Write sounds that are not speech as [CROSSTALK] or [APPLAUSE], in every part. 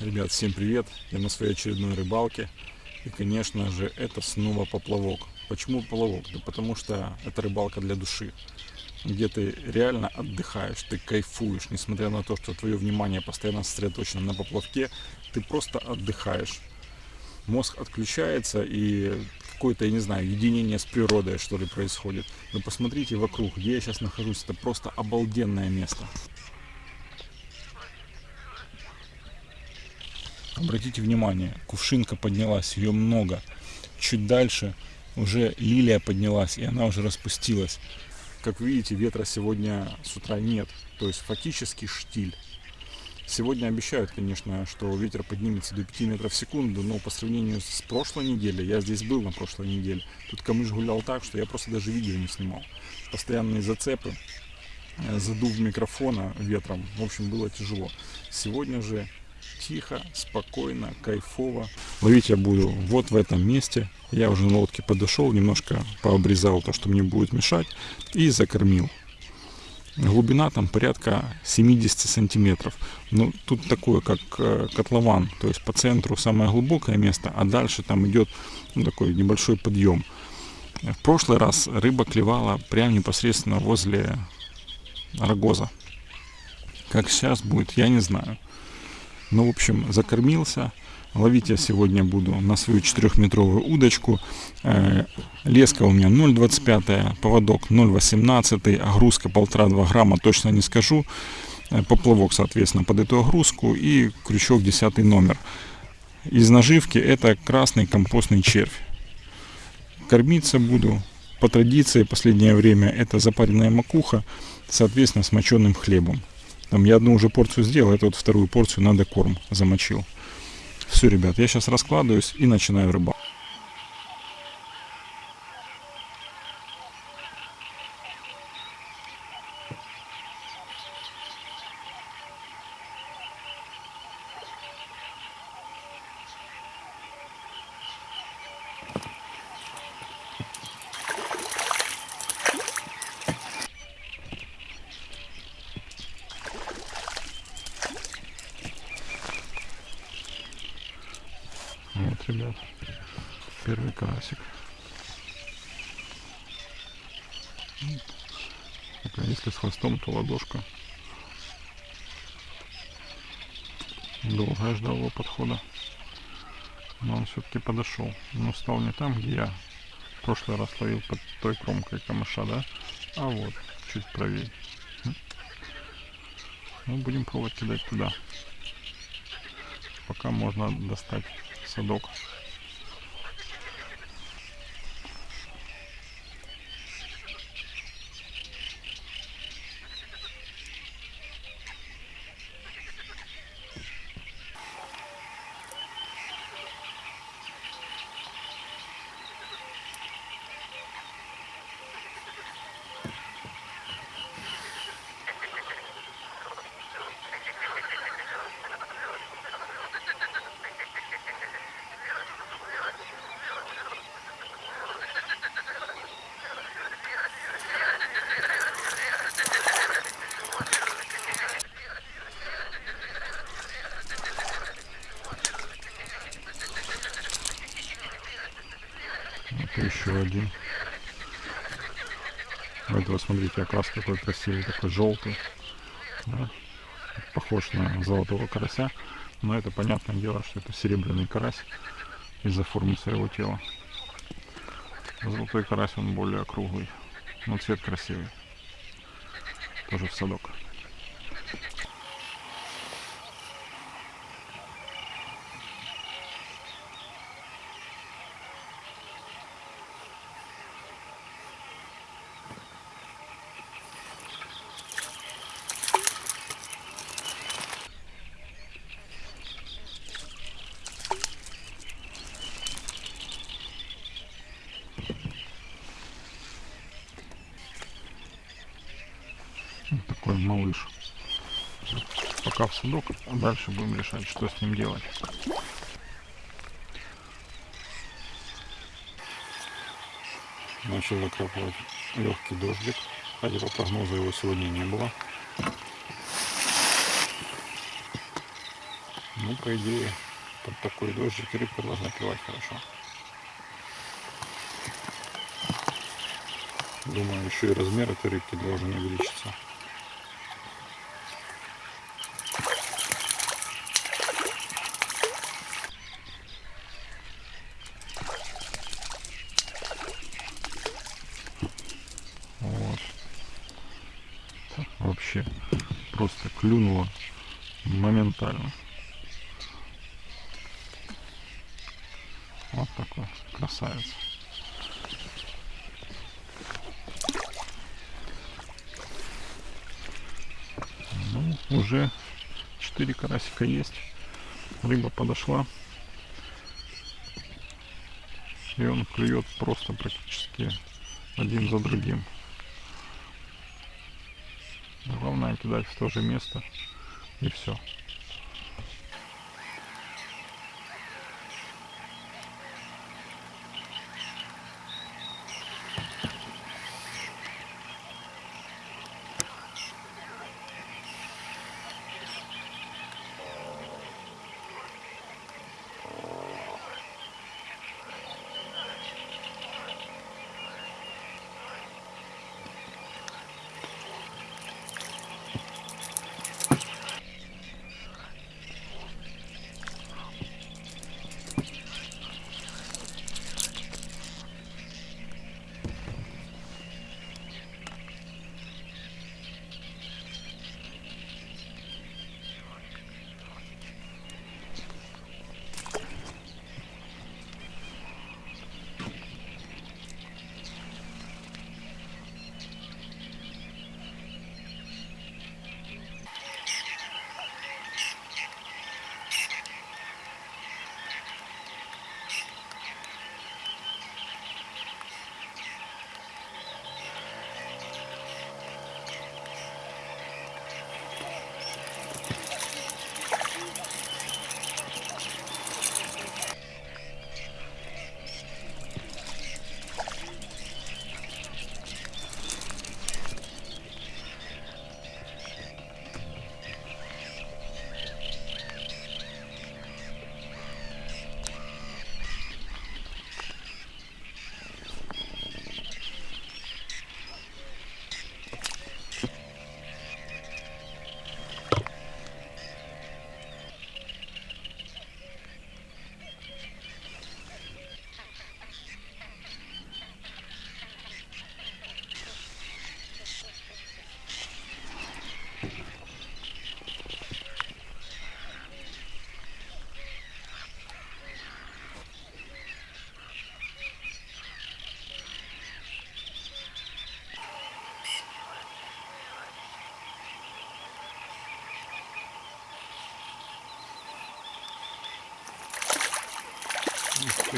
Ребят, всем привет! Я на своей очередной рыбалке. И, конечно же, это снова поплавок. Почему поплавок? Да потому что это рыбалка для души. Где ты реально отдыхаешь, ты кайфуешь. Несмотря на то, что твое внимание постоянно сосредоточено на поплавке, ты просто отдыхаешь. Мозг отключается и какое-то, я не знаю, единение с природой, что ли, происходит. Но посмотрите вокруг, где я сейчас нахожусь. Это просто обалденное место. Обратите внимание, кувшинка поднялась, ее много. Чуть дальше уже лилия поднялась, и она уже распустилась. Как видите, ветра сегодня с утра нет, то есть фактически штиль. Сегодня обещают, конечно, что ветер поднимется до 5 метров в секунду, но по сравнению с прошлой неделей, я здесь был на прошлой неделе, тут камыш гулял так, что я просто даже видео не снимал. Постоянные зацепы, э, задув микрофона ветром, в общем, было тяжело. Сегодня же тихо, спокойно, кайфово. Ловить я буду вот в этом месте. Я уже на лодке подошел, немножко пообрезал то, что мне будет мешать, и закормил. Глубина там порядка 70 сантиметров. Ну, тут такое, как э, котлован. То есть по центру самое глубокое место, а дальше там идет ну, такой небольшой подъем. В прошлый раз рыба клевала прямо непосредственно возле рогоза. Как сейчас будет, я не знаю. Ну, в общем, закормился. Ловить я сегодня буду на свою 4-метровую удочку. Э, леска у меня 0,25, поводок 0,18, огрузка 1,5-2 грамма, точно не скажу. Э, поплавок, соответственно, под эту огрузку и крючок 10 номер. Из наживки это красный компостный червь. Кормиться буду по традиции последнее время это запаренная макуха, соответственно, с моченым хлебом. Там я одну уже порцию сделал, это вот вторую порцию надо корм замочил. Все, ребят, я сейчас раскладываюсь и начинаю рыбалку. Вот, первый карасик. А если с хвостом, то ладошка. Долго я ждал его подхода. Но он все-таки подошел. Но стал не там, где я в прошлый раз ловил под той кромкой камыша, да? А вот, чуть правее. Ну, будем пробовать кидать туда. Пока можно достать садок. Это еще один. У этого, смотрите, окрас какой красивый, такой желтый. Да? Похож на золотого карася. Но это понятное дело, что это серебряный карась из-за формы своего тела. Золотой карась, он более круглый. Но цвет красивый. Тоже в садок. Вот такой малыш. Пока в судок, а дальше будем решать, что с ним делать. Начал накрапывать легкий дождик, хотя по прогнозу его сегодня не было. Ну, по идее, под такой дождик рыбка должна клевать хорошо. Думаю, еще и размер этой рыбки должен увеличиться. Вот. Вообще клюнуло моментально. Вот такой красавец. Ну, уже 4 карасика есть. Рыба подошла. И он клюет просто практически один за другим. Кидать в то же место и все.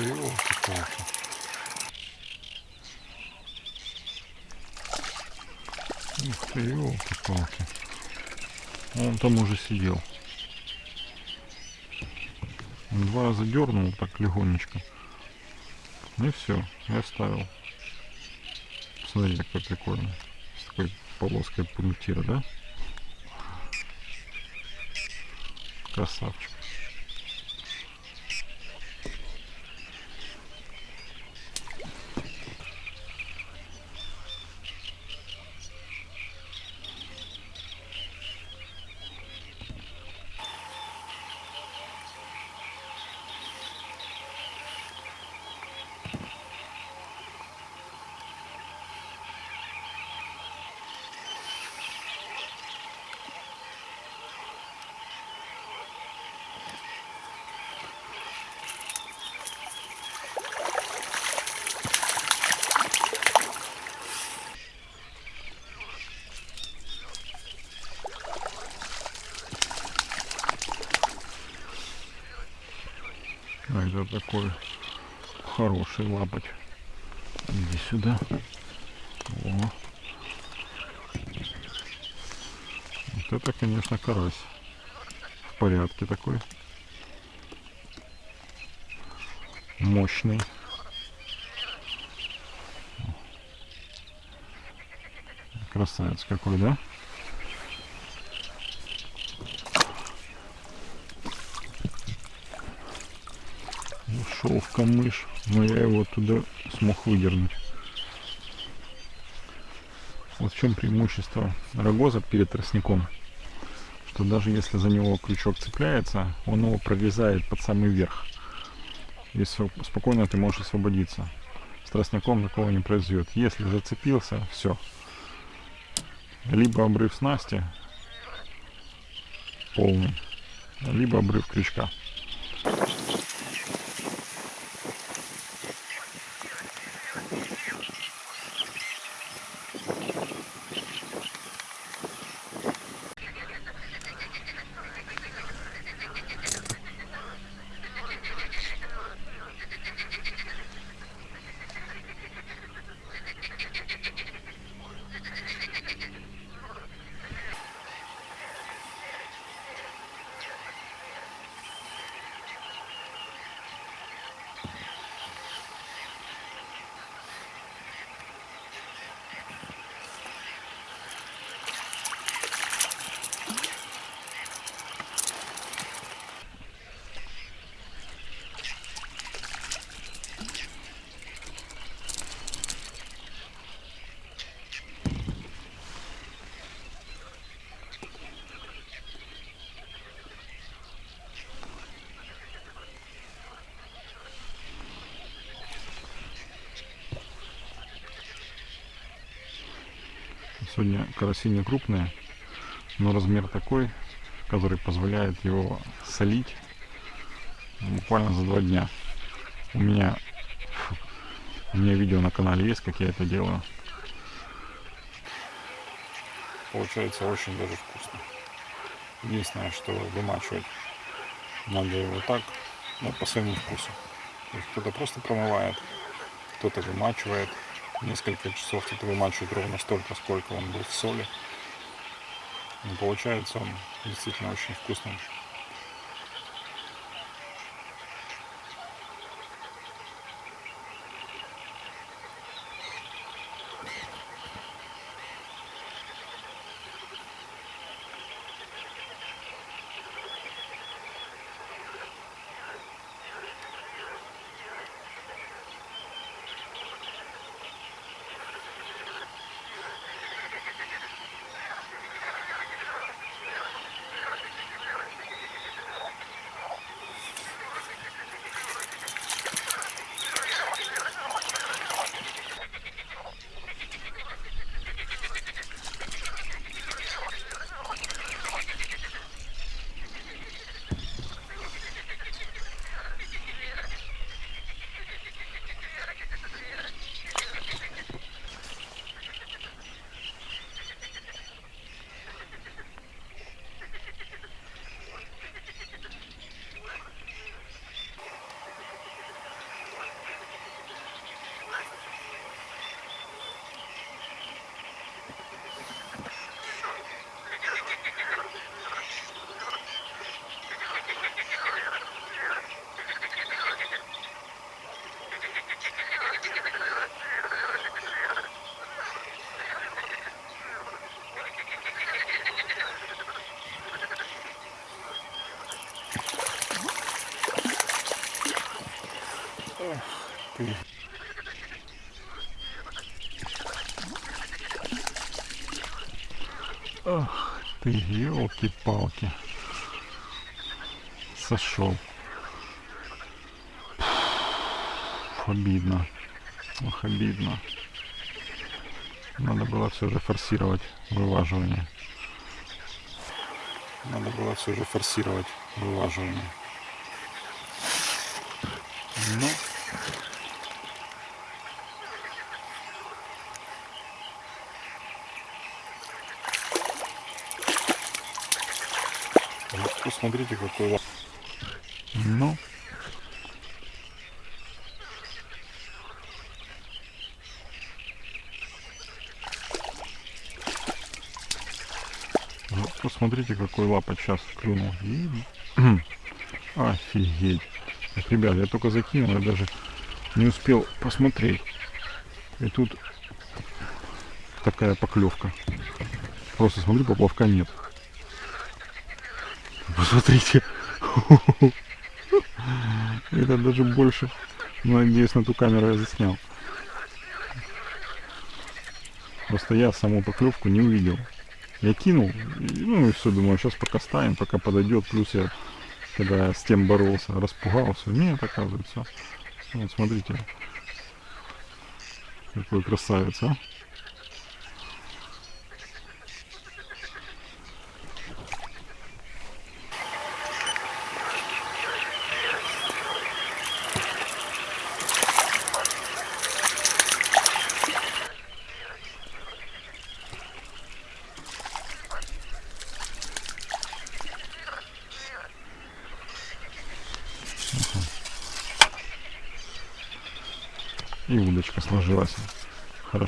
Елки-палки. Ух ты, елки-палки. Он там уже сидел. Два раза дернул так легонечко. И все, и оставил. Смотрите, какой прикольный. С такой полоской пунктира, да? Красавчик. Это такой хороший лапоть. Иди сюда. О. Вот это, конечно, карась. В порядке такой. Мощный. Красавец какой, да? Ушел в камыш, но я его туда смог выдернуть. Вот в чем преимущество рогоза перед тростником. Что даже если за него крючок цепляется, он его прорезает под самый верх. И спокойно ты можешь освободиться. С тростником такого не произойдет. Если зацепился, все. Либо обрыв снасти полный, либо обрыв крючка. Сегодня караси не крупные, но размер такой, который позволяет его солить буквально за два дня. У меня, у меня видео на канале есть, как я это делаю. Получается очень даже вкусно. Единственное, что вымачивать надо его так, ну, по своему вкусу. Кто-то просто промывает, кто-то вымачивает, несколько часов тут вымачивать ровно столько, сколько он был в соли. Но получается он действительно очень вкусный. Ты. Ах ты, елки-палки. Сошел. Обидно. Ох, обидно. Надо было все же форсировать вылаживание. Надо было все же форсировать вылаживание. Ну, Посмотрите, какой лак. Ну. Вот, посмотрите, какой лапоть сейчас клюнул. [CLEARS THROAT] Офигеть. Так, ребят, я только закинул, я даже не успел посмотреть. И тут такая поклевка. Просто смотрю, поплавка нет. Посмотрите. Это даже больше. Ну, надеюсь, на ту камеру я заснял. Просто я саму поклевку не увидел. Я кинул, ну и все, думаю, сейчас пока ставим, пока подойдет. Плюс я, когда я с тем боролся, распугался. Нет, оказывается. Вот, смотрите. Какой красавец, а.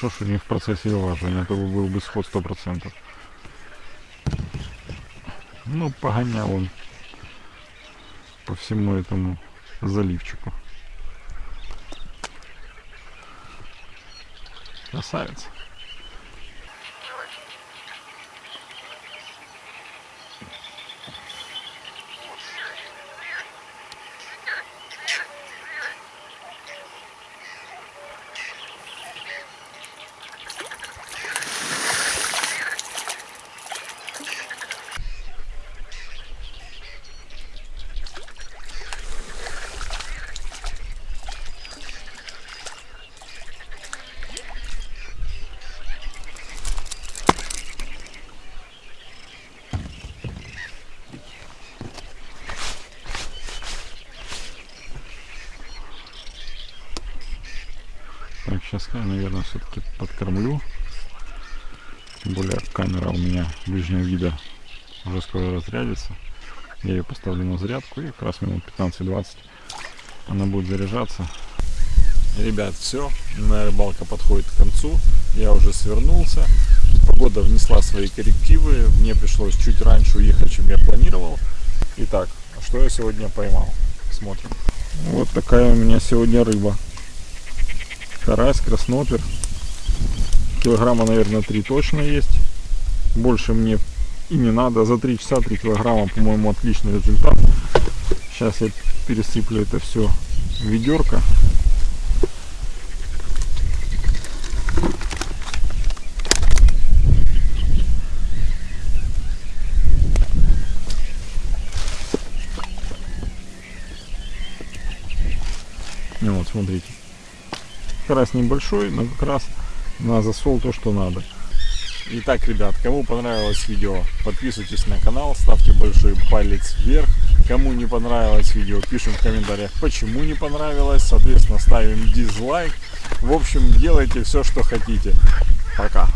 Хорошо, что не в процессе вылаживания, а то бы был бы сход 100%. Ну, погонял он по всему этому заливчику. Красавец. Сейчас я, наверное, все-таки подкормлю. Тем более камера у меня ближнего вида уже скоро разрядится. Я ее поставлю на зарядку и как раз минут 15-20 она будет заряжаться. Ребят, все, моя рыбалка подходит к концу. Я уже свернулся. Погода внесла свои коррективы. Мне пришлось чуть раньше уехать, чем я планировал. Итак, что я сегодня поймал? Смотрим. Вот такая у меня сегодня рыба карась, краснопер. Килограмма, наверное, 3 точно есть. Больше мне и не надо. За 3 часа 3 килограмма, по-моему, отличный результат. Сейчас я пересыплю это все в ведерко. Ну вот, смотрите. Карась небольшой, но как раз на засол то, что надо. Итак, ребят, кому понравилось видео, подписывайтесь на канал, ставьте большой палец вверх. Кому не понравилось видео, пишем в комментариях, почему не понравилось. Соответственно, ставим дизлайк. В общем, делайте все, что хотите. Пока.